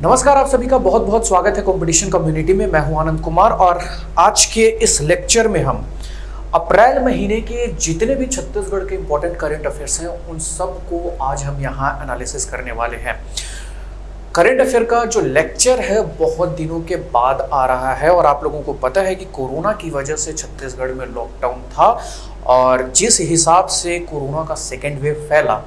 नमस्कार, आप सभी का बहुत बहुत स्वागत है कंपटीशन कम्युनिटी में। मैं हूँ आनंद कुमार और आज के इस लेक्चर में हम अप्रैल महीने के जितने भी छत्तीसगढ़ के इंपॉर्टेंट करंट अफेयर्स हैं, उन सबको आज हम यहाँ एनालिसिस करने वाले हैं। करंट अफेयर का जो लेक्चर है, बहुत दिनों के बाद आ रहा है और आप लोगों को पता है कि कोरोना की वजह से छत्तीसगढ़ में लॉकडाउन था और जिस हिसाब से कोरोना का सेकेंड वेव फैला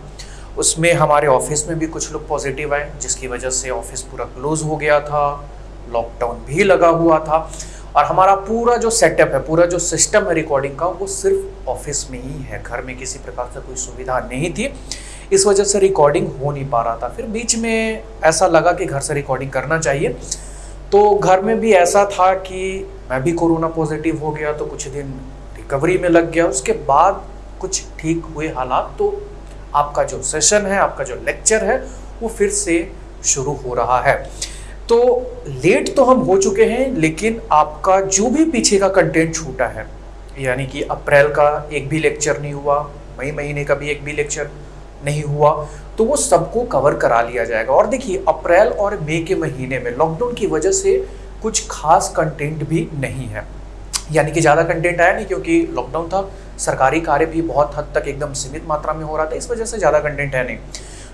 उसमें हमारे ऑफ़िस में भी कुछ लोग पॉजिटिव आए, जिसकी वजह से ऑफ़िस पूरा क्लोज हो गया था लॉकडाउन भी लगा हुआ था। और हमारा पूरा जो सेटअप है, पूरा जो सिस्टम है रिकॉर्डिंग का, वो सिर्फ़ ऑफ़िस में ही है। घर में किसी प्रकार से कोई सुविधा नहीं थी। इस वजह से रिकॉर्डिंग हो नहीं पा रहा था। फिर बीच में ऐसा लगा कि घर से रिकॉर्डिंग करना चाहिए। तो घर में भी ऐसा था कि मैं भी कोरोना पॉजिटिव हो गया तो कुछ दिन रिकवरी में लग गया। उसके बाद कुछ ठीक हुए हालात तो आपका जो सेशन है, आपका जो लेक्चर है, वो फिर से शुरू हो रहा है। तो लेट तो हम हो चुके हैं, लेकिन आपका जो भी पीछे का कंटेंट छूटा है, यानी कि अप्रैल का एक भी लेक्चर नहीं हुआ, मई महीने का भी एक भी लेक्चर नहीं हुआ तो वो सबको कवर करा लिया जाएगा। और देखिए, अप्रैल और मई के महीने में लॉकडाउन की वजह से कुछ खास कंटेंट भी नहीं है। यानी कि ज़्यादा कंटेंट आया नहीं, क्योंकि लॉकडाउन था सरकारी कार्य भी बहुत हद तक एकदम सीमित मात्रा में हो रहा था, इस वजह से ज़्यादा कंटेंट है नहीं।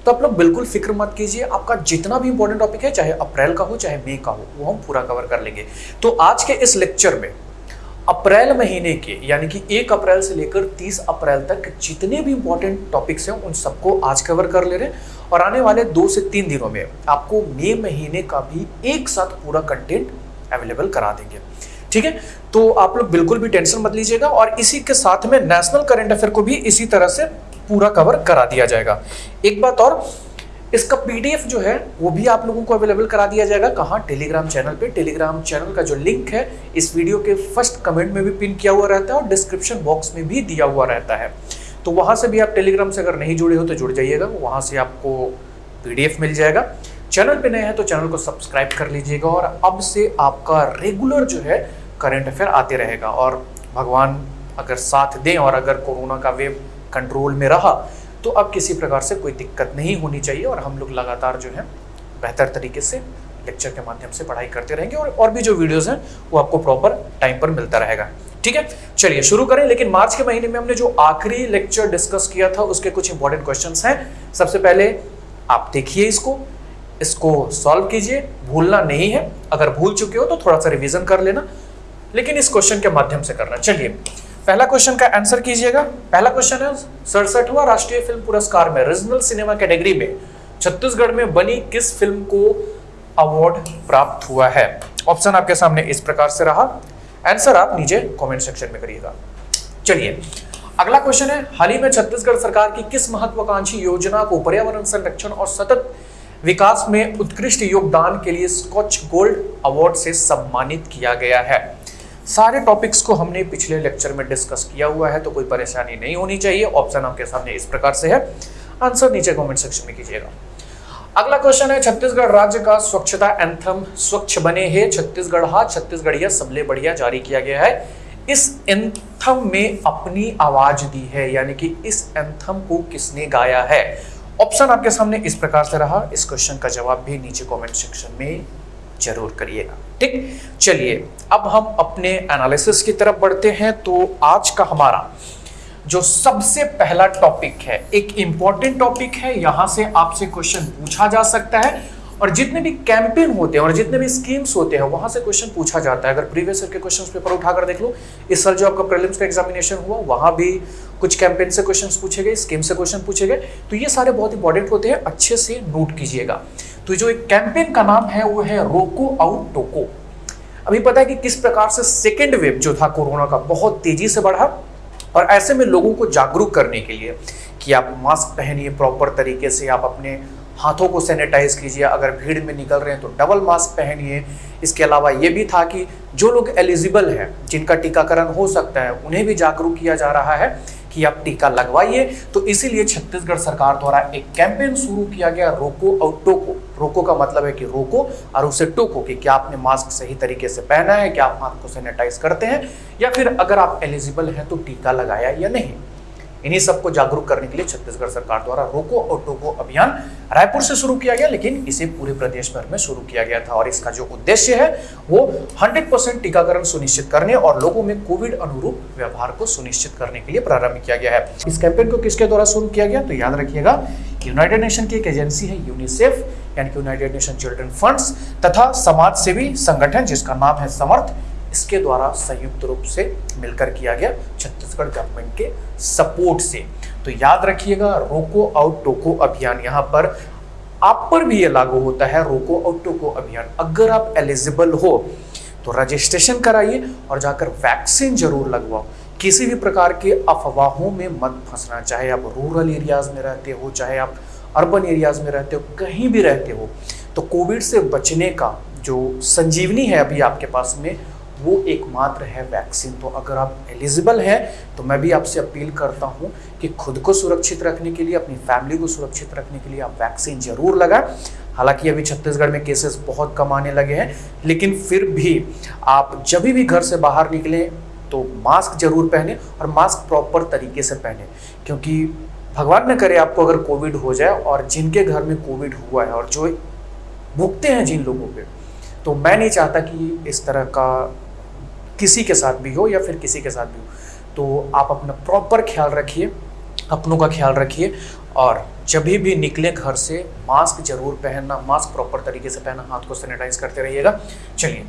तो आप लोग बिल्कुल फ़िक्र मत कीजिए, आपका जितना भी इंपॉर्टेंट टॉपिक है, चाहे अप्रैल का हो, चाहे मई का हो, वो हम पूरा कवर कर लेंगे। तो आज के इस लेक्चर में, अप्रैल महीने के, यानी कि एक अप्रैल से लेकर तीस अप्रैल तक जितने भी इंपॉर्टेंट टॉपिक्स हैं, उन सबको आज कवर कर ले रहे हैं। और आने वाले दो से तीन दिनों में आपको मई महीने का भी एक साथ पूरा कंटेंट अवेलेबल करा देंगे। ठीक है? तो आप लोग बिल्कुल भी टेंशन मत लीजिएगा और इसी के साथ में नेशनल करंट अफेयर को भी इसी तरह से पूरा कवर करा दिया जाएगा। एक बात और, इसका पीडीएफ जो है, वो भी आप लोगों को अवेलेबल करा दिया जाएगा। कहाँ? टेलीग्राम चैनल पे। टेलीग्राम चैनल का जो लिंक है, इस वीडियो के फ़र्स्ट कमेंट में भी पिन किया हुआ रहता है और डिस्क्रिप्शन बॉक्स में भी दिया हुआ रहता है। तो वहाँ से भी आप टेलीग्राम से अगर नहीं जुड़े हो तो जुड़ जाइएगा। वहाँ से आपको पीडीएफ मिल जाएगा। चैनल पे नए हैं तो चैनल को सब्सक्राइब कर लीजिएगा और अब से आपका रेगुलर जो है करंट अफेयर आते रहेगा। और भगवान अगर साथ दें और अगर कोरोना का वेव कंट्रोल में रहा तो अब किसी प्रकार से कोई दिक्कत नहीं होनी चाहिए और हम लोग लगातार जो है बेहतर तरीके से लेक्चर के माध्यम से पढ़ाई करते रहेंगे और और भी जो वीडियोस हैं, वो आपको प्रॉपर टाइम पर मिलता रहेगा। ठीक है? चलिए शुरू करें, लेकिन मार्च के महीने में हमने जो आखिरी लेक्चर डिस्कस किया था, उसके कुछ इंपॉर्टेंट क्वेश्चंस हैं। सबसे पहले आप देखिए इसको। इसको सॉल्व कीजिए। भूलना नहीं है। अगर भूल चुके हो तो थोड़ा सा रिवीजन कर लेना। लेकिन इस क्वेश्चन के माध्यम से करना। चलिए, पहला क्वेश्चन का आंसर कीजिएगा। पहला क्वेश्चन है सड़सठवा राष्ट्रीय फ़िल्म पुरस्कार में रीजनल सिनेमा कैटेगरी में, छत्तीसगढ़ में बनी किस फ़िल्म को अवार्ड प्राप्त हुआ है? ऑप्शन आपके सामने इस प्रकार से रहा। आंसर आप नीचे कमेंट सेक्शन में करिएगा। चलिए, अगला क्वेश्चन है, हाल ही में छत्तीसगढ़ सरकार की किस महत्वाकांक्षी योजना को पर्यावरण संरक्षण और सतत विकास में उत्कृष्ट योगदान के लिए स्कॉच गोल्ड अवार्ड से सम्मानित किया गया है। सारे टॉपिक्स को हमने पिछले लेक्चर में डिस्कस किया हुआ है तो कोई परेशानी नहीं होनी चाहिए। ऑप्शन आपके सामने इस प्रकार से है। आंसर नीचे कमेंट सेक्शन में कीजिएगा। अगला क्वेश्चन है, छत्तीसगढ़ राज्य का स्वच्छता एंथम स्वच्छ बने है। छत्तीसगढ़, हा, छत्तीसगढ़िया सबले बढ़िया जारी किया गया है। इस एंथम में अपनी आवाज़ दी है, यानी कि इस एंथम को किसने गाया है? ऑप्शन आपके सामने इस प्रकार से रहा। इस क्वेश्चन का जवाब भी नीचे कमेंट सेक्शन में ज़रूर करिएगा। ठीक? चलिए, अब हम अपने एनालिसिस की तरफ़ बढ़ते हैं। तो आज का हमारा जो सबसे पहला टॉपिक है, एक इंपॉर्टेंट टॉपिक है। यहाँ से आपसे क्वेश्चन पूछा जा सकता है। और जितने भी कैंपेन होते हैं और जितने भी स्कीम्स होते हैं, वहाँ से क्वेश्चन पूछा जाता है। अगर प्रीवियस ईयर के क्वेश्चन पेपर उठाकर देख लो, इस साल जो आपका प्रीलिम्स का एग्जामिनेशन हुआ, वहाँ भी कुछ कैंपेन से क्वेश्चन पूछे गए स्कीम से क्वेश्चन पूछे गए। तो ये सारे बहुत इंपॉर्टेंट होते हैं, अच्छे से नोट कीजिएगा। तो जो एक कैंपेन का नाम है, वो है रोको आउट टोको। अभी पता है कि किस प्रकार से सेकेंड वेव जो था कोरोना का, बहुत तेज़ी से बढ़ा और ऐसे में लोगों को जागरूक करने के लिए कि आप मास्क पहनिए प्रॉपर तरीके से, आप अपने हाथों को सैनिटाइज कीजिए। अगर भीड़ में निकल रहे हैं तो डबल मास्क पहनिए। इसके अलावा ये भी था कि जो लोग एलिजिबल हैं, जिनका टीकाकरण हो सकता है, उन्हें भी जागरूक किया जा रहा है कि आप टीका लगवाइए। तो इसीलिए छत्तीसगढ़ सरकार द्वारा एक कैंपेन शुरू किया गया, रोको और टोको। रोको का मतलब है कि रोको और उसे टोको कि क्या आपने मास्क सही तरीके से पहना है, क्या आप हाथ को सैनिटाइज करते हैं, या फिर अगर आप एलिजिबल हैं तो टीका लगाया या नहीं। इन्हीं सबको जागरूक करने के लिए छत्तीसगढ़ सरकार द्वारा रोको और टोको अभियान रायपुर से शुरू किया गया, लेकिन इसे पूरे प्रदेश भर में शुरू किया गया था। और इसका जो उद्देश्य है, वो 100 परसेंट टीकाकरण सुनिश्चित करने और लोगों में कोविड अनुरूप व्यवहार को सुनिश्चित करने के लिए प्रारंभ किया गया है। इस कैंपेन को किसके द्वारा शुरू किया गया? तो याद रखिएगा यूनाइटेड नेशन की एक एजेंसी है यूनिसेफ यानी यूनाइटेड नेशन चिल्ड्रन फंड्स तथा समाज सेवी संगठन, जिसका नाम है समर्थ इसके द्वारा संयुक्त रूप से मिलकर किया गया छत्तीसगढ़ गवर्नमेंट के सपोर्ट से। तो याद रखिएगा, रोको आउट टोको अभियान। यहाँ पर आप पर भी ये लागू होता है, रोको आउट टोको अभियान। अगर आप एलिजिबल हो तो रजिस्ट्रेशन कराइए और जाकर वैक्सीन ज़रूर लगवाओ। किसी भी प्रकार के अफवाहों में मत फंसना। चाहे आप रूरल एरियाज़ में रहते हो, चाहे आप अर्बन एरियाज़ में रहते हो, कहीं भी रहते हो तो कोविड से बचने का जो संजीवनी है अभी आपके पास में वो एकमात्र है वैक्सीन तो अगर आप एलिजिबल हैं तो मैं भी आपसे अपील करता हूँ कि खुद को सुरक्षित रखने के लिए, अपनी फैमिली को सुरक्षित रखने के लिए आप वैक्सीन ज़रूर लगाएँ। हालाँकि अभी छत्तीसगढ़ में केसेस बहुत कम आने लगे हैं, लेकिन फिर भी आप जब भी घर से बाहर निकलें तो मास्क ज़रूर पहने और मास्क प्रॉपर तरीके से पहने। क्योंकि भगवान न करे आपको अगर कोविड हो जाए और जिनके घर में कोविड हुआ है और जो भुगते हैं जिन लोगों पे तो मैं नहीं चाहता कि इस तरह का किसी के साथ भी हो या फिर किसी के साथ भी हो। तो आप अपना प्रॉपर ख्याल रखिए, अपनों का ख्याल रखिए और जब भी निकले घर से मास्क ज़रूर पहनना मास्क प्रॉपर तरीके से पहनना, हाथ को सैनिटाइज करते रहिएगा। चलिए,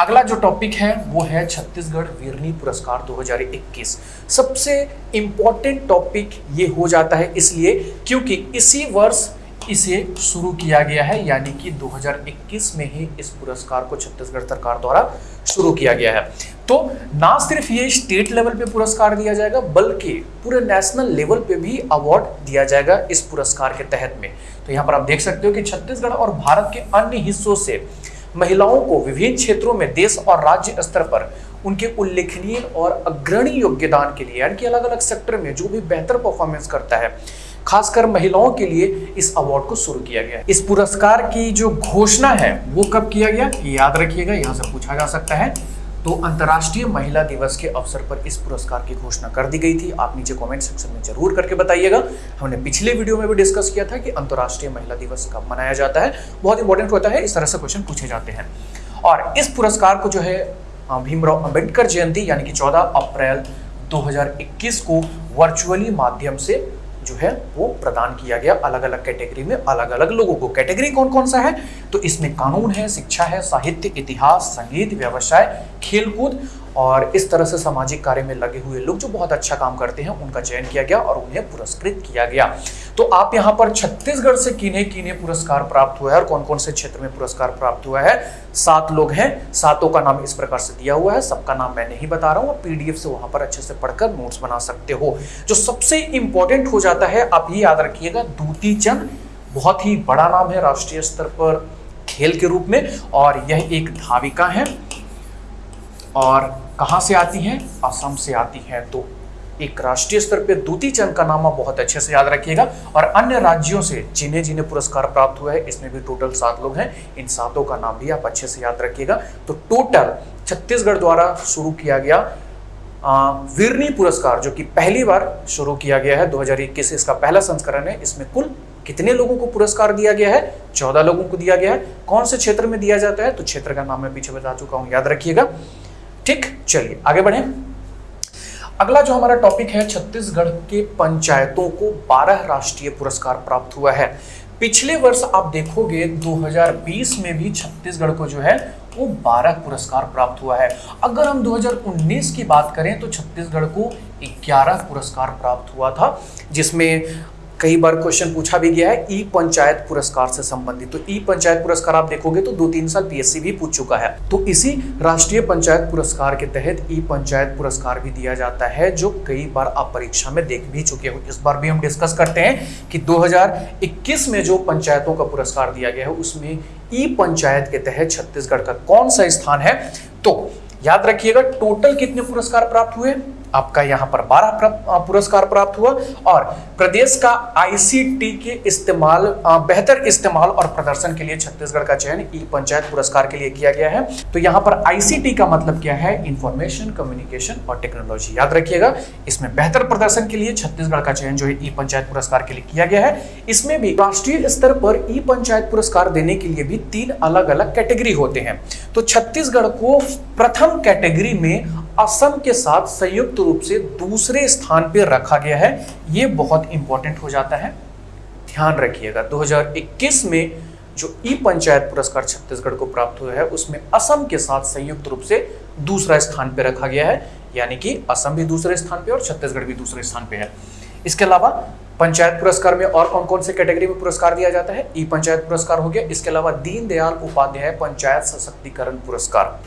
अगला जो टॉपिक है वो है छत्तीसगढ़ वीरनी पुरस्कार 2021 सबसे इंपॉर्टेंट टॉपिक ये हो जाता है इसलिए क्योंकि इसी वर्ष इसे शुरू किया गया है, यानी कि 2021 में ही इस पुरस्कार को छत्तीसगढ़ सरकार द्वारा शुरू किया गया है। तो ना सिर्फ़ ये स्टेट लेवल पे पुरस्कार दिया जाएगा, बल्कि पूरे नेशनल लेवल पे भी अवार्ड दिया जाएगा इस पुरस्कार के तहत में। तो यहाँ पर आप देख सकते हो कि छत्तीसगढ़ और भारत के अन्य हिस्सों से महिलाओं को विभिन्न क्षेत्रों में देश और राज्य स्तर पर उनके उल्लेखनीय और अग्रणी योगदान के लिए, यानी कि अलग अलग सेक्टर में जो भी बेहतर परफॉर्मेंस करता है खासकर महिलाओं के लिए इस अवार्ड को शुरू किया गया। इस पुरस्कार की जो घोषणा है, वो कब किया गया? याद रखिएगा, यहाँ से पूछा जा सकता है। तो अंतर्राष्ट्रीय महिला दिवस के अवसर पर इस पुरस्कार की घोषणा कर दी गई थी। आप नीचे कमेंट सेक्शन में ज़रूर करके बताइएगा। हमने पिछले वीडियो में भी डिस्कस किया था कि अंतर्राष्ट्रीय महिला दिवस कब मनाया जाता है। बहुत इंपॉर्टेंट होता है, इस तरह से क्वेश्चन पूछे जाते हैं। और इस पुरस्कार को जो है भीमराव अंबेडकर जयंती, यानी कि 14 अप्रैल 2021 को वर्चुअली माध्यम से जो है वो प्रदान किया गया अलग अलग कैटेगरी में अलग अलग लोगों को। कैटेगरी कौन कौन सा है? तो इसमें कानून है, शिक्षा है, साहित्य, इतिहास, संगीत, व्यवसाय, खेलकूद और इस तरह से सामाजिक कार्य में लगे हुए लोग जो बहुत अच्छा काम करते हैं, उनका चयन किया गया और उन्हें पुरस्कृत किया गया। तो आप यहाँ पर छत्तीसगढ़ से किन्हें किन्हें पुरस्कार प्राप्त हुआ है और कौन कौन से क्षेत्र में पुरस्कार प्राप्त हुआ है? सात लोग हैं। सातों का नाम इस प्रकार से दिया हुआ है। सबका नाम मैं नहीं बता रहा हूँ। पीडीएफ से वहाँ पर अच्छे से पढ़कर नोट्स बना सकते हो। जो सबसे इंपॉर्टेंट हो जाता है, आप ये याद रखिएगा, दूती चंद बहुत ही बड़ा नाम है राष्ट्रीय स्तर पर खेल के रूप में और यह एक धाविका है। और कहाँ से आती हैं? असम से आती हैं। तो एक राष्ट्रीय स्तर पे दूती चंद का नाम बहुत अच्छे से याद रखिएगा। और अन्य राज्यों से जिन्हें जिन्हें पुरस्कार प्राप्त हुआ है, इसमें भी टोटल सात लोग हैं। इन सातों का नाम भी आप अच्छे से याद रखिएगा। तो टोटल छत्तीसगढ़ द्वारा शुरू किया गया वीरनी पुरस्कार, जो कि पहली बार शुरू किया गया है 2021 इसका पहला संस्करण है। इसमें कुल कितने लोगों को पुरस्कार दिया गया है? चौदह लोगों को दिया गया है। कौन से क्षेत्र में दिया जाता है? तो क्षेत्र का नाम मैं पीछे बता चुका हूँ, याद रखिएगा। ठीक, चलिए, आगे बढ़े। अगला जो हमारा टॉपिक है, छत्तीसगढ़ के पंचायतों को 12 राष्ट्रीय पुरस्कार प्राप्त हुआ है। पिछले वर्ष आप देखोगे 2020 में भी छत्तीसगढ़ को जो है, वो 12 पुरस्कार प्राप्त हुआ है। अगर हम 2019 की बात करें तो छत्तीसगढ़ को 11 पुरस्कार प्राप्त हुआ था, जिसमें कई बार क्वेश्चन पूछा भी गया है ई पंचायत पुरस्कार से संबंधित। तो ई पंचायत पुरस्कार आप देखोगे तो दो तीन साल पीएससी भी पूछ चुका है। तो इसी राष्ट्रीय पंचायत पुरस्कार के तहत ई पंचायत पुरस्कार भी दिया जाता है, जो कई बार आप परीक्षा में देख भी चुके हो। इस बार भी हम डिस्कस करते हैं कि 2021 में जो पंचायतों का पुरस्कार दिया गया है, उसमें ई पंचायत के तहत छत्तीसगढ़ का कौन सा स्थान है? तो याद रखिएगा टोटल कितने पुरस्कार प्राप्त हुए? आपका यहाँ पर 12 पुरस्कार प्राप्त हुआ और प्रदेश का आईसीटी के इस्तेमाल बेहतर इस्तेमाल और प्रदर्शन के लिए छत्तीसगढ़ का चयन ई पंचायत पुरस्कार के लिए किया गया है। तो यहाँ पर आईसीटी का मतलब क्या है? इंफॉर्मेशन कम्युनिकेशन और टेक्नोलॉजी याद रखिएगा, इसमें बेहतर प्रदर्शन के लिए छत्तीसगढ़ का चयन जो है ई पंचायत पुरस्कार के लिए किया गया है। इसमें भी राष्ट्रीय स्तर पर ई पंचायत पुरस्कार देने के लिए भी तीन अलग अलग कैटेगरी होते हैं। तो छत्तीसगढ़ को प्रथम कैटेगरी में असम के साथ संयुक्त रूप से दूसरे स्थान पर रखा गया है, ये बहुत इंपॉर्टेंट हो जाता है। ध्यान रखिएगा 2021 में जो ई पंचायत पुरस्कार छत्तीसगढ़ को प्राप्त हुआ है, उसमें असम के साथ संयुक्त रूप से दूसरा स्थान पर रखा गया है, यानी कि असम भी दूसरे स्थान पर और छत्तीसगढ़ भी दूसरे स्थान पर है। इसके अलावा पंचायत पुरस्कार में और कौन कौन से कैटेगरी में पुरस्कार दिया जाता है? ई पंचायत पुरस्कार हो गया। इसके अलावा दीनदयाल उपाध्याय पंचायत सशक्तिकरण पुरस्कार।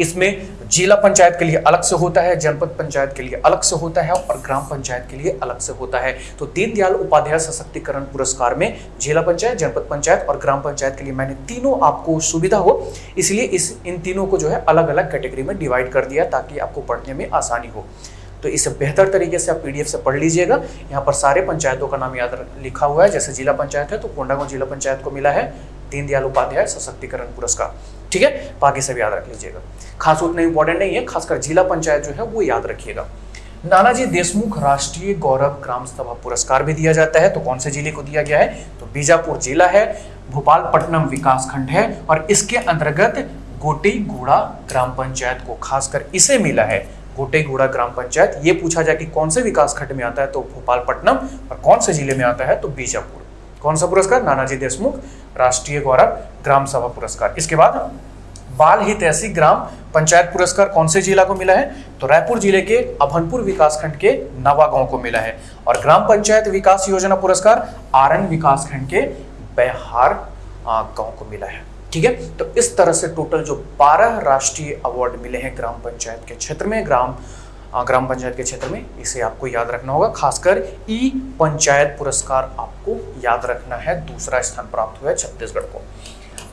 इसमें जिला पंचायत के लिए अलग से होता है, जनपद पंचायत के लिए अलग से होता है और ग्राम पंचायत के लिए अलग से होता है। तो दीनदयाल उपाध्याय सशक्तिकरण पुरस्कार में जिला पंचायत, जनपद पंचायत और ग्राम पंचायत के लिए मैंने तीनों आपको सुविधा हो, इसलिए इस इन तीनों को जो है अलग अलग कैटेगरी में डिवाइड कर दिया ताकि आपको पढ़ने में आसानी हो। तो इसे बेहतर तरीके से आप पीडीएफ से पढ़ लीजिएगा। यहाँ पर सारे पंचायतों का नाम याद लिखा हुआ है। जैसे जिला पंचायत है तो कोंडागांव जिला पंचायत को मिला है दीनदयाल उपाध्याय सशक्तिकरण पुरस्कार। ठीक है? बाकी सब याद रख लीजिएगा। खास उतना इंपॉर्टेंट नहीं है, खासकर जिला पंचायत जो है, वो याद रखिएगा। नानाजी देशमुख राष्ट्रीय गौरव ग्राम सभा पुरस्कार भी दिया जाता है। तो कौन से ज़िले को दिया गया है? तो बीजापुर जिला है भोपालपट्टनम विकास खंड है, और इसके अंतर्गत गोटी घोड़ा ग्राम पंचायत को खासकर इसे मिला है। गोटे घोड़ा ग्राम पंचायत, ये पूछा जाए कि कौन से विकास खंड में आता है तो भोपालपट्टनम, और कौन से ज़िले में आता है तो बीजापुर। कौन सा पुरस्कार? नानाजी देशमुख, राष्ट्रीय गौरव ग्राम सभा पुरस्कार। इसके बाद बाल हित ऐसी ग्राम पंचायत पुरस्कार कौन से जिला को मिला है? तो रायपुर ज़िले के अभनपुर विकासखंड के नवा गाँव को मिला है। और ग्राम पंचायत विकास योजना पुरस्कार आरन विकासखंड के बिहार गाँव को मिला है। ठीक है? तो इस तरह से टोटल जो 12 राष्ट्रीय अवार्ड मिले हैं ग्राम पंचायत के क्षेत्र में, ग्राम ग्राम पंचायत के क्षेत्र में, इसे आपको याद रखना होगा। खासकर ई पंचायत पुरस्कार आपको याद रखना है, दूसरा स्थान प्राप्त हुआ है छत्तीसगढ़ को।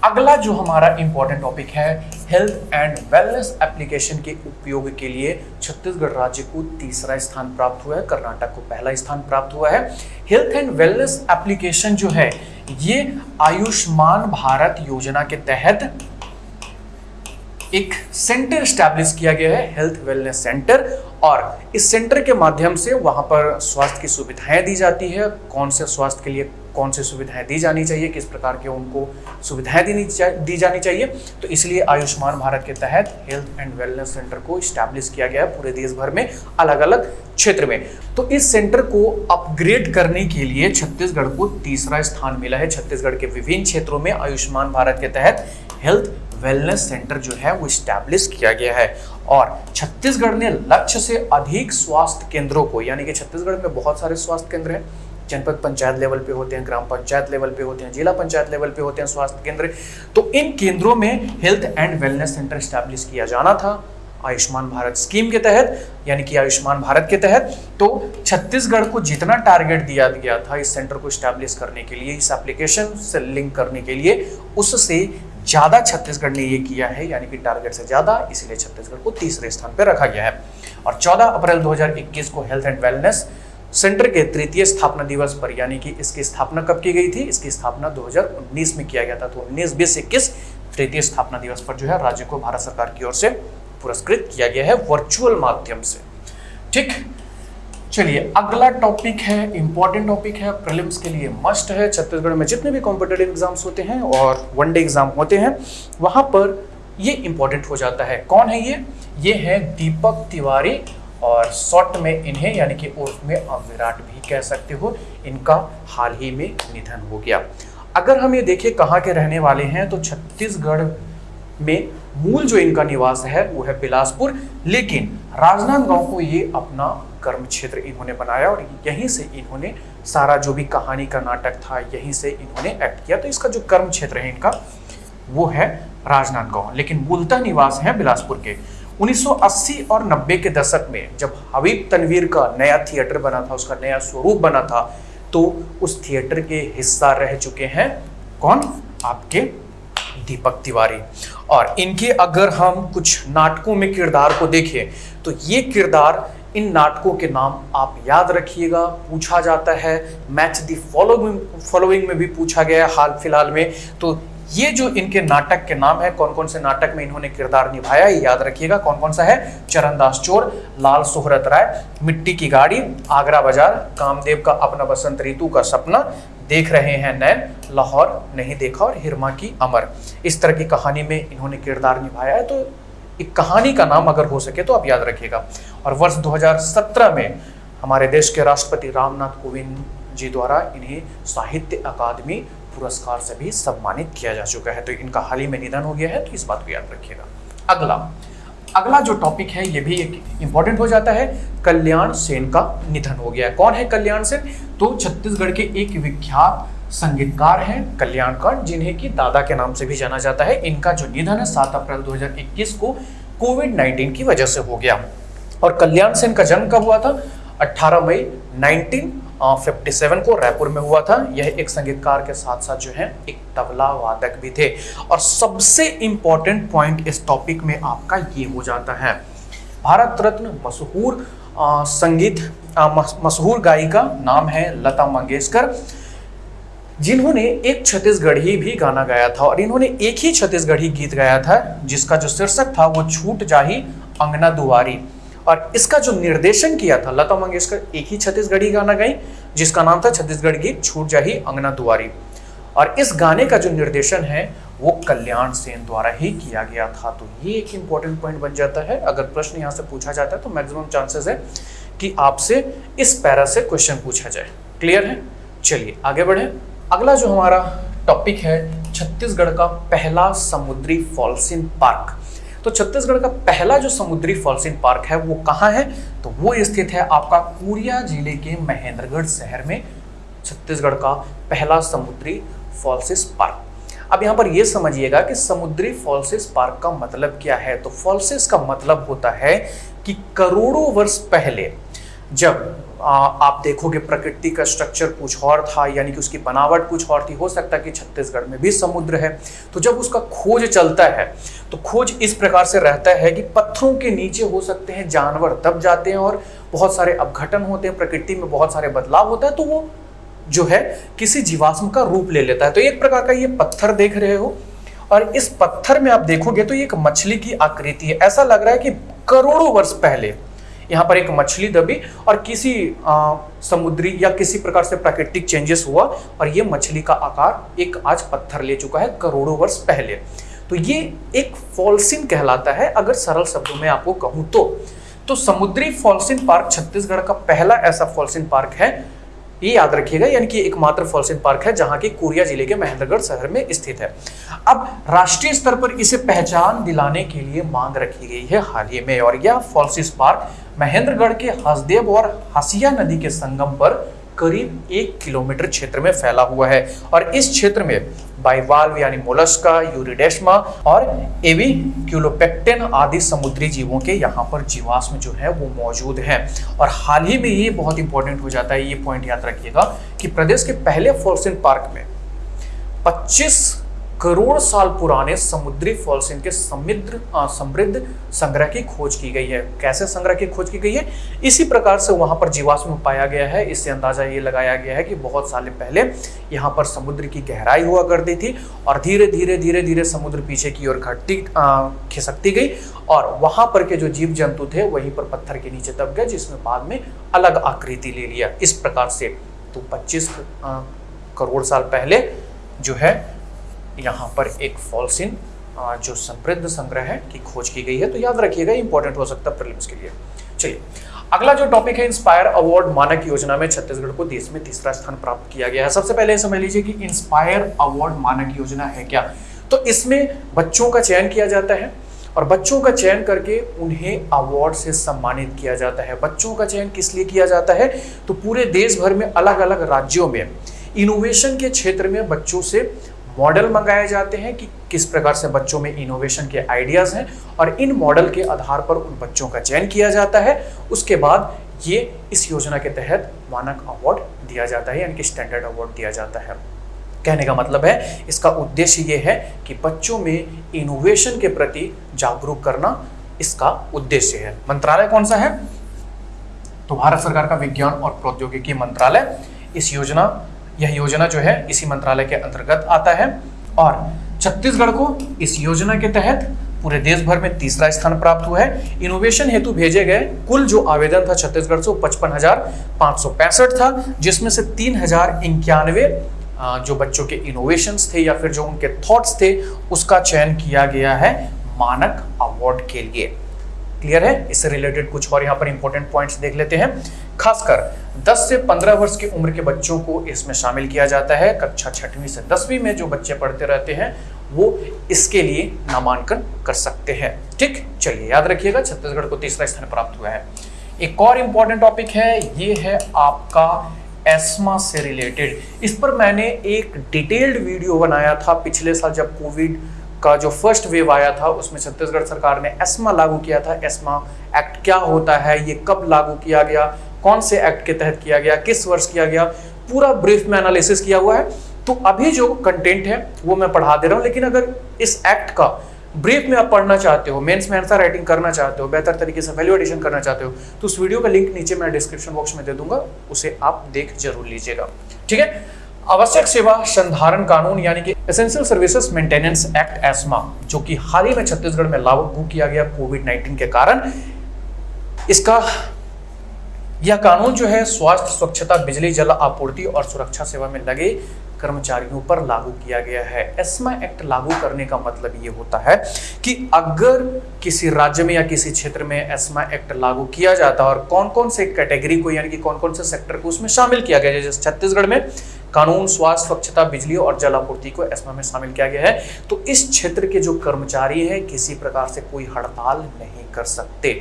अगला जो हमारा इंपॉर्टेंट टॉपिक है हेल्थ एंड वेलनेस एप्लीकेशन के उपयोग के लिए छत्तीसगढ़ राज्य को तीसरा स्थान प्राप्त हुआ है, कर्नाटक को पहला स्थान प्राप्त हुआ है। हेल्थ एंड वेलनेस एप्लीकेशन जो है, ये आयुष्मान भारत योजना के तहत एक सेंटर स्टैब्लिश किया गया है हेल्थ वेलनेस सेंटर और इस सेंटर के माध्यम से वहाँ पर स्वास्थ्य की सुविधाएँ दी जाती है। कौन से स्वास्थ्य के लिए कौन सी सुविधाएँ दी जानी चाहिए, किस प्रकार के उनको सुविधाएँ दी दी जानी चाहिए? तो इसलिए आयुष्मान भारत के तहत हेल्थ एंड वेलनेस सेंटर को स्टैब्लिश किया गया है पूरे देश भर में अलग अलग क्षेत्र में। तो इस सेंटर को अपग्रेड करने के लिए छत्तीसगढ़ को तीसरा स्थान मिला है। छत्तीसगढ़ के विभिन्न क्षेत्रों में आयुष्मान भारत के तहत हेल्थ वेलनेस सेंटर जो है, वो स्टैब्लिश किया गया है। और छत्तीसगढ़ ने लक्ष्य से अधिक स्वास्थ्य केंद्रों को, यानी कि छत्तीसगढ़ में बहुत सारे स्वास्थ्य केंद्र हैं। जनपद पंचायत लेवल पे होते हैं, ग्राम पंचायत लेवल पे होते हैं, जिला पंचायत लेवल पे होते हैं स्वास्थ्य केंद्र। तो इन केंद्रों में health and wellness centre establish किया जाना था, आयुष्मान भारत स्कीम के तहत, यानी कि आयुष्मान भारत के तहत। तो छत्तीसगढ़ को जितना टारगेट दिया गया था इस सेंटर को स्टैब्लिश करने के लिए, इस एप्लीकेशन से लिंक करने के लिए, उससे ज़्यादा छत्तीसगढ़ ने ये किया है, यानी कि टारगेट से ज़्यादा, इसलिए छत्तीसगढ़ को तीसरे स्थान पर रखा गया है। और 14 अप्रैल 2021 को हेल्थ एंड वेलनेस सेंटर के तृतीय स्थापना दिवस पर, यानी कि इसकी स्थापना कब की गई थी? इसकी स्थापना 2019 में किया गया था। तो उन्नीस, बीस, इक्कीस तृतीय स्थापना दिवस पर जो है राज्य को भारत सरकार की ओर से पुरस्कृत किया गया है वर्चुअल माध्यम से। ठीक चलिए, अगला टॉपिक है इंपॉर्टेंट टॉपिक है प्रीलिम्स के लिए मस्ट है। छत्तीसगढ़ में जितने भी कॉम्पिटेटिव एग्ज़ाम्स होते हैं और वनडे एग्ज़ाम होते हैं, वहाँ पर ये इंपॉर्टेंट हो जाता है। कौन है ये? ये है दीपक तिवारी और शॉर्ट में इन्हें, यानी कि उर्फ़ में अब विराट भी कह सकते हो, इनका हाल ही में निधन हो गया। अगर हम ये देखें कहाँ के रहने वाले हैं तो छत्तीसगढ़ में मूल जो इनका निवास है, वो है बिलासपुर। लेकिन राजनांदगांव को ये अपना कर्म क्षेत्र इन्होंने बनाया और यहीं से इन्होंने सारा जो भी कहानी का नाटक था, यहीं से इन्होंने एक्ट किया। तो इसका जो कर्म क्षेत्र है इनका, वो है राजनांदगांव। लेकिन मूलतः निवास है बिलासपुर के। 1980 और 90 के दशक में जब हबीब तनवीर का नया थिएटर बना था, उसका नया स्वरूप बना था तो उस थिएटर के हिस्सा रह चुके हैं कौन? आपके दीपक तिवारी। और इनके अगर हम कुछ नाटकों में किरदार को देखें तो ये किरदार इन नाटकों के नाम आप याद रखिएगा। पूछा जाता है मैच दी फॉलोइंग फॉलोइंग में भी पूछा गया है हाल फ़िलहाल में। तो ये जो इनके नाटक के नाम है कौन कौन से नाटक में इन्होंने किरदार निभाया, ये याद रखिएगा। कौन कौन सा है? चरणदास चोर, लाल सोहरत राय, मिट्टी की गाड़ी, आगरा बाज़ार, कामदेव का अपना बसंत ऋतु का सपना, देख रहे हैं नैन, लाहौर नहीं देखा और हिरमा की अमर। इस तरह की कहानी में इन्होंने किरदार निभाया है तो एक कहानी का नाम अगर हो सके तो आप याद रखिएगा। और वर्ष 2017 में हमारे देश के राष्ट्रपति रामनाथ कोविंद जी द्वारा इन्हें साहित्य अकादमी पुरस्कार से भी सम्मानित किया जा चुका है। तो इनका हाल ही में निधन हो गया है तो इस बात को याद रखिएगा। अगला अगला जो टॉपिक है, ये भी एक इंपॉर्टेंट हो जाता है, कल्याण सेन का निधन हो गया है। कौन है कल्याण सेन? तो छत्तीसगढ़ के एक विख्यात संगीतकार हैं, कल्याणकर, जिन्हें की दादा के नाम से भी जाना जाता है। इनका जो निधन है, सात अप्रैल 2021 को कोविड 19 की वजह से हो गया। और कल्याण सेन का जन्म कब हुआ था? 18 मई 1957 को रायपुर में हुआ था। यह एक संगीतकार के साथ साथ जो है, एक तबला वादक भी थे। और सबसे इंपॉर्टेंट पॉइंट इस टॉपिक में आपका ये हो जाता है। भारत रत्न मशहूर संगीत मशहूर गायिका नाम है लता मंगेशकर। जिन्होंने एक छत्तीसगढ़ी भी गाना गाया था और इन्होंने एक ही छत्तीसगढ़ी गीत गाया था, जिसका जो शीर्षक था, वो छूट जाही अंगना दुआरी। और इसका जो निर्देशन किया था, लता मंगेशकर एक ही छत्तीसगढ़ी गाना गाई, जिसका नाम था छत्तीसगढ़ गीत छूट जाही अंगना दुआरी। और इस गाने का जो निर्देशन है, वो कल्याण सेन द्वारा ही किया गया था। तो ये एक इंपॉर्टेंट पॉइंट बन जाता है। अगर प्रश्न यहाँ से पूछा जाता है तो मैक्सिमम चांसेस है कि आपसे इस पैरा से क्वेश्चन पूछा जाए। क्लियर है? चलिए, आगे बढ़े। अगला जो हमारा टॉपिक है, छत्तीसगढ़ का पहला समुद्री फॉल्सिन पार्क। तो छत्तीसगढ़ का पहला जो समुद्री फॉल्सिन पार्क है, वो कहाँ है? तो वो स्थित है आपका कोरिया ज़िले के महेंद्रगढ़ शहर में, छत्तीसगढ़ का पहला समुद्री फॉल्सिस पार्क। अब यहाँ पर यह समझिएगा कि समुद्री फॉल्सिस पार्क का मतलब क्या है? तो फॉल्सिस का मतलब होता है कि करोड़ों वर्ष पहले, जब आप देखोगे प्रकृति का स्ट्रक्चर कुछ और था, यानी कि उसकी बनावट कुछ और थी। हो सकता है कि छत्तीसगढ़ में भी समुद्र है। तो जब उसका खोज चलता है तो खोज इस प्रकार से रहता है कि पत्थरों के नीचे हो सकते हैं जानवर दब जाते हैं और बहुत सारे अपघटन होते हैं, प्रकृति में बहुत सारे बदलाव होता है तो वो जो है किसी जीवाश्म का रूप ले लेता है। तो एक प्रकार का ये पत्थर देख रहे हो, और इस पत्थर में आप देखोगे तो ये एक मछली की आकृति है। ऐसा लग रहा है कि करोड़ों वर्ष पहले यहाँ पर एक मछली दबी और किसी आ, समुद्री या किसी प्रकार से प्राकृतिक चेंजेस हुआ और ये मछली का आकार एक आज पत्थर ले चुका है करोड़ों वर्ष पहले। तो ये एक फॉल्सिन कहलाता है अगर सरल शब्दों में आपको कहूँ तो। तो समुद्री फॉल्सिन पार्क छत्तीसगढ़ का पहला ऐसा फॉल्सिन पार्क है ये याद रखिएगा, यानी कि एकमात्र फॉल्सिन पार्क है जहाँ की कोरिया ज़िले के महेंद्रगढ़ शहर में स्थित है। अब राष्ट्रीय स्तर पर इसे पहचान दिलाने के लिए मांग रखी गई है हाल ही में, और यह फॉलसिस पार्क महेंद्रगढ़ के हसदेव और हसिया नदी के संगम पर करीब एक किलोमीटर क्षेत्र में फैला हुआ है। और इस क्षेत्र में बाइवाल्व यानी मोलस्का यूरिडेस्मा और एवी क्यूलोपेक्टेन आदि समुद्री जीवों के यहाँ पर जीवाश्म जो है वो मौजूद है। और हाल ही में ये बहुत इंपॉर्टेंट हो जाता है, ये पॉइंट याद रखिएगा कि प्रदेश के पहले फोर्सिन पार्क में 25 करोड़ साल पुराने समुद्री फॉल्सिन के समृद्ध समृद्ध संग्रह की खोज की गई है। कैसे संग्रह की खोज की गई है? इसी प्रकार से वहाँ पर जीवाश्म पाया गया है। इससे अंदाज़ा ये लगाया गया है कि बहुत साल पहले यहाँ पर समुद्र की गहराई हुआ करती थी और धीरे धीरे धीरे धीरे समुद्र पीछे की ओर घटती खिसकती गई और वहाँ पर के जो जीव जंतु थे वहीं पर पत्थर के नीचे दब गए जिसमें बाद में अलग आकृति ले लिया। इस प्रकार से तो 25 करोड़ साल पहले जो है यहाँ पर एक फॉल्सिन जो समृद्ध संग्रह है, की खोज की गई है तो याद रखिएगा इंपॉर्टेंट हो सकता है के लिए। चलिए, अगला जो टॉपिक है इंस्पायर अवार्ड मानक योजना में छत्तीसगढ़ को देश में तीसरा स्थान प्राप्त किया गया है। सबसे पहले समझ लीजिए कि इंस्पायर अवार्ड मानक योजना है क्या। तो इसमें बच्चों का चयन किया जाता है, और बच्चों का चयन करके उन्हें अवार्ड से सम्मानित किया जाता है। बच्चों का चयन किस लिए किया जाता है तो पूरे देश भर में अलग अलग राज्यों में। इनोवेशन के क्षेत्र में बच्चों से मॉडल मंगाए जाते हैं कि किस प्रकार से बच्चों में इनोवेशन के आइडियाज़ हैं और इन मॉडल के आधार पर उन बच्चों का चयन किया जाता है। उसके बाद ये इस योजना के तहत मानक अवार्ड दिया जाता है, यानी कि स्टैंडर्ड अवार्ड दिया जाता है। कहने का मतलब है, इसका उद्देश्य ये है कि बच्चों में इनोवेशन के प्रति जागरूक करना इसका उद्देश्य है। मंत्रालय कौन सा है? तो भारत सरकार का विज्ञान और प्रौद्योगिकी मंत्रालय। इस योजना यह योजना जो है इसी मंत्रालय के अंतर्गत आता है और छत्तीसगढ़ को इस योजना के तहत पूरे देश भर में तीसरा स्थान प्राप्त हुआ है। इनोवेशन हेतु भेजे गए कुल जो आवेदन था छत्तीसगढ़ से पचपन हज़ार पाँच सौ पैंसठ था, जिसमें से तीन हज़ार इक्यानवे जो बच्चों के इनोवेशन थे या फिर जो उनके थॉट्स थे, उसका चयन किया गया है मानक अवार्ड के लिए। क्लियर है। इससे रिलेटेड कुछ और यहाँ पर इंपॉर्टेंट पॉइंट्स देख लेते हैं। खासकर 10 से 15 वर्ष की उम्र के बच्चों को इसमें शामिल किया जाता है। कक्षा छठवीं से दसवीं में जो बच्चे पढ़ते रहते हैं, वो इसके लिए नामांकन कर सकते हैं। ठीक? चलिए याद रखिएगा, छत्तीसगढ़ को तीसरा स्थान प्राप्त हुआ है। एक और इंपॉर्टेंट टॉपिक है, ये है आपका एस्मा से रिलेटेड इस पर मैंने एक डिटेल्ड वीडियो बनाया था पिछले साल जब कोविड का जो फ़र्स्ट वेव आया था, उसमें छत्तीसगढ़ सरकार ने एस्मा लागू किया था। एस्मा एक्ट क्या होता है, ये कब लागू किया गया, कौन से एक्ट के तहत किया गया, किस वर्ष किया गया, पूरा ब्रीफ में एनालिसिस किया हुआ है। तो अभी जो कंटेंट है, वो मैं पढ़ा दे रहा हूँ, लेकिन अगर इस एक्ट का ब्रीफ में आप पढ़ना चाहते हो मेंस में आंसर राइटिंग करना चाहते हो, बेहतर तरीके से वैल्यू एडिशन करना चाहते हो तो उस वीडियो का लिंक नीचे मैं डिस्क्रिप्शन बॉक्स में दे दूँगा, उसे आप देख ज़रूर लीजिएगा। ठीक है? आवश्यक सेवा संधारण कानून, यानी कि essential services maintenance act ESMA जो कि हाल ही में छत्तीसगढ़ में लागू किया गया कोविड 19 के कारण, इसका, यह कानून जो है स्वास्थ्य, स्वच्छता, बिजली, जल आपूर्ति और सुरक्षा सेवा में लगे कर्मचारियों पर लागू किया गया है। एस्मा एक्ट लागू करने का मतलब ये होता है कि अगर किसी राज्य में या किसी क्षेत्र में एस्मा एक्ट लागू किया जाता है और कौन कौन से कैटेगरी को, यानी कि कौन कौन से सेक्टर को उसमें शामिल किया गया जैसे छत्तीसगढ़ में कानून, स्वास्थ्य, स्वच्छता, बिजली और जल आपूर्ति को एस्मा में शामिल किया गया है। तो इस क्षेत्र के जो कर्मचारी हैं, किसी प्रकार से कोई हड़ताल नहीं कर सकते।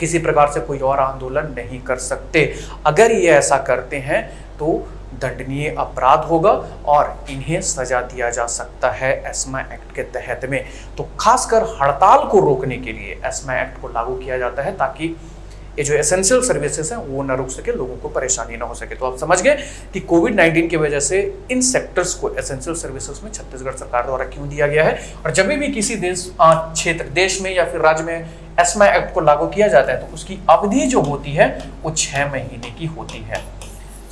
किसी प्रकार से कोई और आंदोलन नहीं कर सकते। अगर ये ऐसा करते हैं तो दंडनीय अपराध होगा और इन्हें सजा दिया जा सकता है एस्मा एक्ट के तहत में। तो खासकर हड़ताल को रोकने के लिए एस्मा एक्ट को लागू किया जाता है ताकि ये जो एसेंशियल सर्विसेज़ हैं, वो न रुक सके, लोगों को परेशानी ना हो सके। तो आप समझ गए कि कोविड 19 की वजह से इन सेक्टर्स को एसेंशियल सर्विसेज़ में छत्तीसगढ़ सरकार द्वारा क्यों दिया गया है? और जब भी किसी देश क्षेत्र, देश में या फिर राज्य में एस्मा एक्ट को लागू किया जाता है तो उसकी अवधि जो होती है, वो छह महीने की होती है।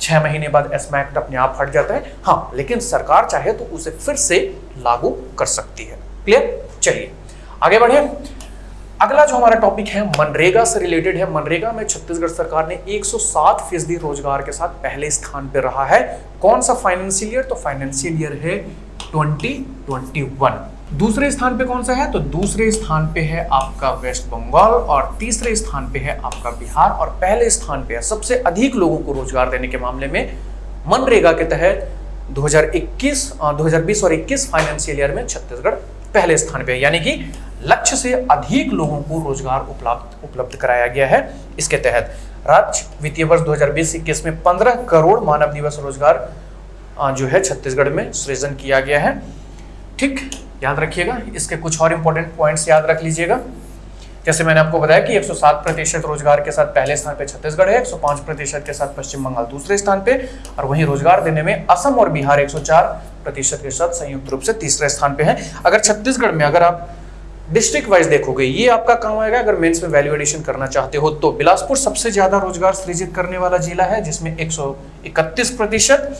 छह महीने बाद एस्मा एक्ट अपने आप हट जाता है। हाँ लेकिन सरकार चाहे तो उसे फिर से लागू कर सकती है। क्लियर चलिए, आगे बढ़े। अगला जो हमारा टॉपिक है, मनरेगा से रिलेटेड है। मनरेगा में छत्तीसगढ़ सरकार ने 107 फ़ीसदी रोज़गार के साथ पहले स्थान पर रहा है। कौन सा फाइनेंशियल ईयर तो फाइनेंशियल ईयर है 2021 दूसरे स्थान पे कौन सा है? तो दूसरे स्थान पे है आपका वेस्ट बंगाल और तीसरे स्थान पे है आपका बिहार और पहले स्थान पे है सबसे अधिक लोगों को रोज़गार देने के मामले में मनरेगा के तहत 2021 2020 और 21 फाइनेंशियल ईयर में छत्तीसगढ़ पहले स्थान पे है। यानी कि लक्ष्य से अधिक लोगों को रोज़गार उपलब्ध उपलब्ध कराया गया है। इसके तहत राज्य वित्तीय वर्ष 2020-21 में 15 करोड़ मानव दिवस रोज़गार जो है छत्तीसगढ़ में सृजन किया गया है। ठीक, याद रखिएगा, इसके कुछ और इंपॉर्टेंट पॉइंट्स याद रख लीजिएगा। जैसे मैंने आपको बताया कि 107 प्रतिशत रोज़गार के साथ पहले स्थान पे छत्तीसगढ़ है 105 प्रतिशत के साथ पश्चिम बंगाल दूसरे स्थान पे, और वहीं रोज़गार देने में असम और बिहार 104 प्रतिशत के साथ संयुक्त रूप से तीसरे स्थान पे है। अगर छत्तीसगढ़ में अगर आप डिस्ट्रिक्ट वाइज देखोगे, ये आपका काम आएगा, अगर मेंस में वैल्यू एडिशन करना चाहते हो तो। बिलासपुर सबसे ज़्यादा रोज़गार सृजित करने वाला जिला है, जिसमें एक प्रतिशत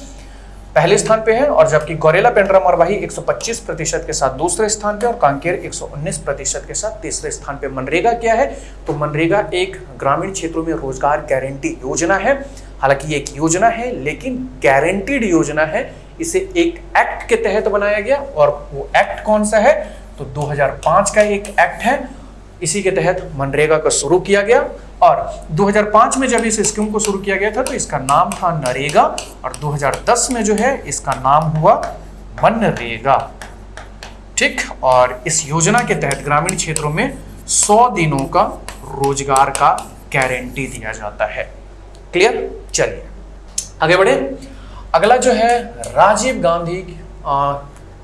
पहले स्थान पे है, और जबकि गौरेला पेंड्रा मरवाही 125 प्रतिशत के साथ दूसरे स्थान पे, और कांकेर 119 प्रतिशत के साथ तीसरे स्थान पे। मनरेगा क्या है? तो मनरेगा एक ग्रामीण क्षेत्रों में रोज़गार गारंटी योजना है। हालाँकि ये एक योजना है, लेकिन गारंटीड योजना है। इसे एक एक्ट के तहत बनाया गया, और वो एक्ट कौन सा है? तो 2005 का एक एक्ट है। इसी के तहत मनरेगा को शुरू किया गया और 2005 में जब इस स्कीम को शुरू किया गया था तो इसका नाम था नरेगा और 2010 में जो है, इसका नाम हुआ मनरेगा। ठीक? और इस योजना के तहत ग्रामीण क्षेत्रों में 100 दिनों का रोज़गार का गारंटी दिया जाता है। क्लियर? चलिए, आगे बढ़े। अगला जो है, राजीव गांधी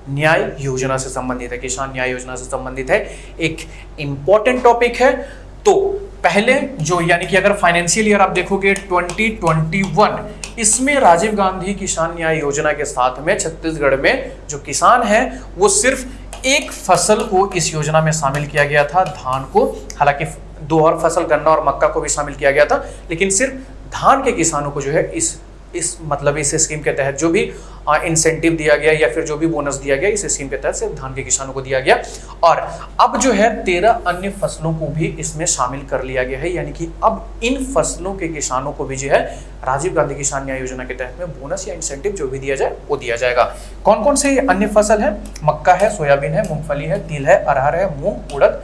न्याय योजना से संबंधित है, किसान न्याय योजना से संबंधित है। एक इंपॉर्टेंट टॉपिक है। तो पहले जो यानी कि अगर फाइनेंशियल ईयर आप देखोगे 2021 इसमें राजीव गांधी किसान न्याय योजना के साथ में छत्तीसगढ़ में जो किसान है, वो सिर्फ़ एक फ़सल को इस योजना में शामिल किया गया था, धान को। हालाँकि दो और फ़सल गन्ना और मक्का को भी शामिल किया गया था, लेकिन सिर्फ़ धान के किसानों को जो है इस इस मतलब इस स्कीम के तहत जो भी इंसेंटिव दिया गया या फिर जो भी बोनस दिया गया, इस स्कीम के तहत सिर्फ़ धान के किसानों को दिया गया। और अब जो है, तेरह अन्य फ़सलों को भी इसमें शामिल कर लिया गया है। यानी कि अब इन फ़सलों के किसानों को भी जो है, राजीव गांधी किसान न्याय योजना के तहत में बोनस या इंसेंटिव जो भी दिया जाए, वो दिया जाएगा। कौन कौन से अन्य फ़सल है? मक्का है, सोयाबीन है, मूंगफली है, तिल है, अरहर है, मूंग, उड़द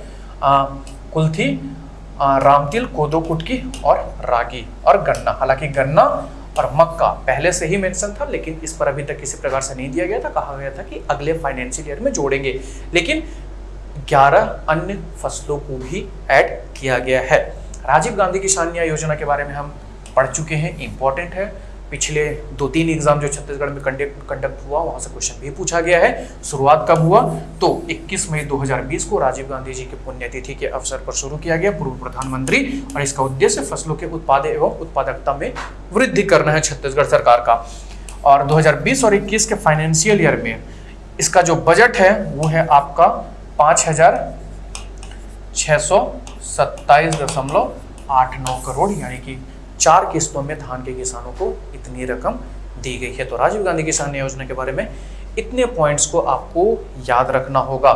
कुल्थी रामतिल, कोदो, कुटकी और रागी और गन्ना। हालाँकि गन्ना और मक्का पहले से ही मेंशन था, लेकिन इस पर अभी तक किसी प्रकार से नहीं दिया गया था। कहा गया था कि अगले फाइनेंशियल ईयर में जोड़ेंगे। लेकिन 11 अन्य फ़सलों को भी ऐड किया गया है। राजीव गांधी किसान न्याय योजना के बारे में हम पढ़ चुके हैं। इंपॉर्टेंट है। पिछले दो तीन एग्ज़ाम जो छत्तीसगढ़ में कंडक्ट कंडक्ट हुआ, वहाँ से क्वेश्चन भी पूछा गया है। शुरुआत कब हुआ? तो 21 मई 2020 को राजीव गांधी जी की पुण्यतिथि के अवसर पर शुरू किया गया। पूर्व प्रधानमंत्री और इसका उद्देश्य फ़सलों के उत्पाद एवं उत्पादकता में वृद्धि करना है छत्तीसगढ़ सरकार का। और 2020 और 21 के फाइनेंशियल ईयर में इसका जो बजट है, वो है आपका पाँच हज़ार सौ सत्ताईस दशमलव आठ नौ करोड़, यानी कि चार किस्तों में धान के किसानों को इतनी रकम दी गई है। तो राजीव गांधी किसान योजना के बारे में इतने पॉइंट्स को आपको याद रखना होगा।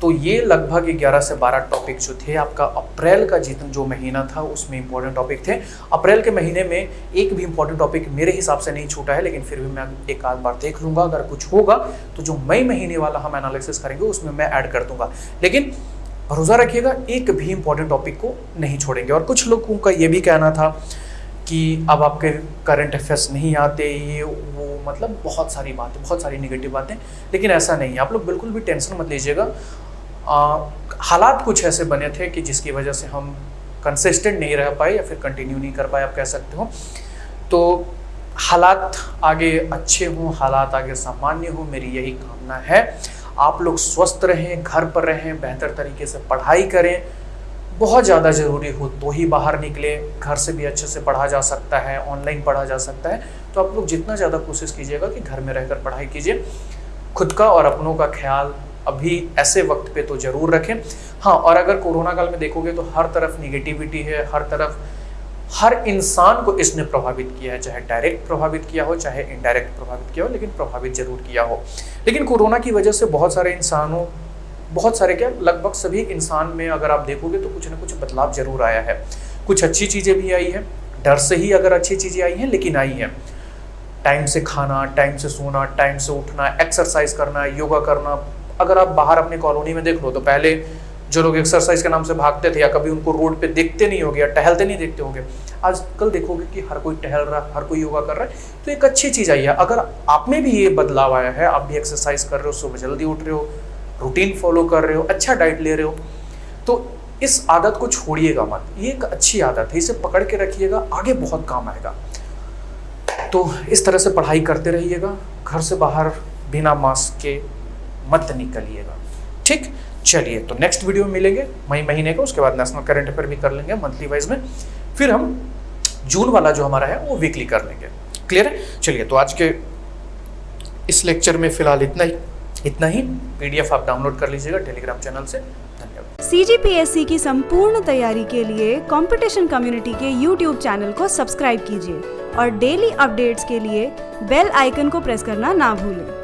तो ये लगभग 11 से 12 टॉपिक जो थे, आपका अप्रैल का जितना जो महीना था, उसमें इंपॉर्टेंट टॉपिक थे। अप्रैल के महीने में एक भी इंपॉर्टेंट टॉपिक मेरे हिसाब से नहीं छूटा है, लेकिन फिर भी मैं एक आध बार देख लूँगा। अगर कुछ होगा तो जो मई महीने वाला हम एनालिसिस करेंगे, उसमें मैं ऐड कर दूँगा। लेकिन भरोसा रखिएगा, एक भी इंपॉर्टेंट टॉपिक को नहीं छोड़ेंगे। और कुछ लोगों का ये भी कहना था कि अब आपके करंट अफेयर्स नहीं आते, ये वो मतलब बहुत सारी बातें, बहुत सारी निगेटिव बातें। लेकिन ऐसा नहीं है। आप लोग बिल्कुल भी टेंशन मत लीजिएगा। हालात कुछ ऐसे बने थे कि जिसकी वजह से हम कंसिस्टेंट नहीं रह पाए या फिर कंटिन्यू नहीं कर पाए, आप कह सकते हो। तो हालात आगे अच्छे हों, हालात आगे सामान्य हो, मेरी यही कामना है। आप लोग स्वस्थ रहें, घर पर रहें, बेहतर तरीके से पढ़ाई करें। बहुत ज़्यादा ज़रूरी हो तो ही बाहर निकले, घर से भी अच्छे से पढ़ा जा सकता है ऑनलाइन पढ़ा जा सकता है। तो आप लोग जितना ज़्यादा कोशिश कीजिएगा कि घर में रहकर पढ़ाई कीजिए। खुद का और अपनों का ख्याल अभी ऐसे वक्त पे तो ज़रूर रखें। हाँ और अगर कोरोना काल में देखोगे तो हर तरफ़ निगेटिविटी है, हर तरफ़, हर इंसान को इसने प्रभावित किया है, चाहे डायरेक्ट प्रभावित किया हो, चाहे इनडायरेक्ट प्रभावित किया हो, लेकिन प्रभावित ज़रूर किया हो। लेकिन कोरोना की वजह से बहुत सारे इंसानों बहुत सारे क्या, लगभग सभी इंसान में अगर आप देखोगे तो कुछ ना कुछ बदलाव ज़रूर आया है। कुछ अच्छी चीज़ें भी आई है, डर से ही अगर अच्छी चीज़ें आई हैं, लेकिन आई हैं। टाइम से खाना, टाइम से सोना, टाइम से उठना, एक्सरसाइज करना, योगा करना, अगर आप बाहर अपने कॉलोनी में देख लो तो पहले जो लोग एक्सरसाइज के नाम से भागते थे या कभी उनको रोड पे देखते नहीं होगे या टहलते नहीं देखते होंगे, आजकल देखोगे कि हर कोई टहल रहा है हर कोई योगा कर रहा है तो एक अच्छी चीज़ आई है। अगर आप में भी ये बदलाव आया है, आप भी एक्सरसाइज कर रहे हो, सुबह जल्दी उठ रहे हो रूटीन फॉलो कर रहे हो अच्छा डाइट ले रहे हो तो इस आदत को छोड़िएगा मत। ये एक अच्छी आदत है, इसे पकड़ के रखिएगा, आगे बहुत काम आएगा। तो इस तरह से पढ़ाई करते रहिएगा, घर से बाहर बिना मास्क के मत निकलिएगा। ठीक? चलिए तो नेक्स्ट वीडियो में मिलेंगे, मई महीने का, उसके बाद नेशनल करंट अफेयर भी कर लेंगे मंथली वाइज में। फिर हम जून वाला जो हमारा है, वो वीकली कर लेंगे। क्लियर है? चलिए तो आज के इस लेक्चर में फ़िलहाल इतना ही। इतना ही। पीडीएफ आप डाउनलोड कर लीजिएगा टेलीग्राम चैनल से। धन्यवाद। सीजीपीएससी की संपूर्ण तैयारी के लिए कंपटीशन कम्युनिटी के यूट्यूब चैनल को सब्सक्राइब कीजिए और डेली अपडेट्स के लिए बेल आइकन को प्रेस करना ना भूलें।